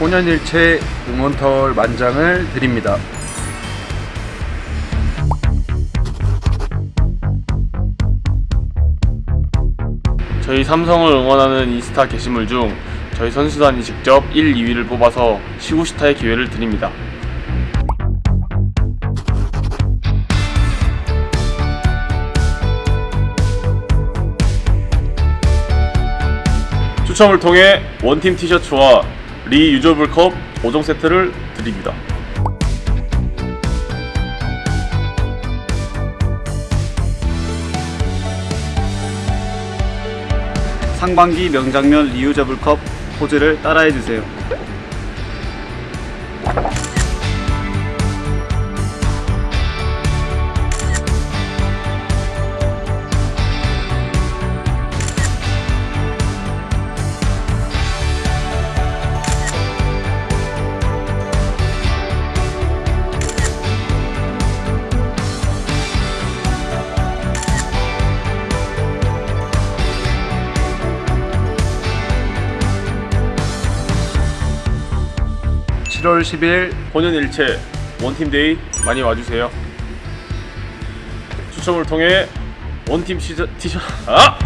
혼연일체 응원털 만장을 드립니다. 저희 삼성을 응원하는 인스타 게시물 중 저희 선수단이 직접 1, 2위를 뽑아서 시구스타의 기회를 드립니다. 추첨을 통해 one team 티셔츠와 reusable 컵 5종 세트를 드립니다. 상반기 명장면 reusable 컵 포즈를 따라해주세요. 칠월 10일 혼연일체 원팀데이 많이 와주세요. 추첨을 통해 원팀 시저, 티셔 아!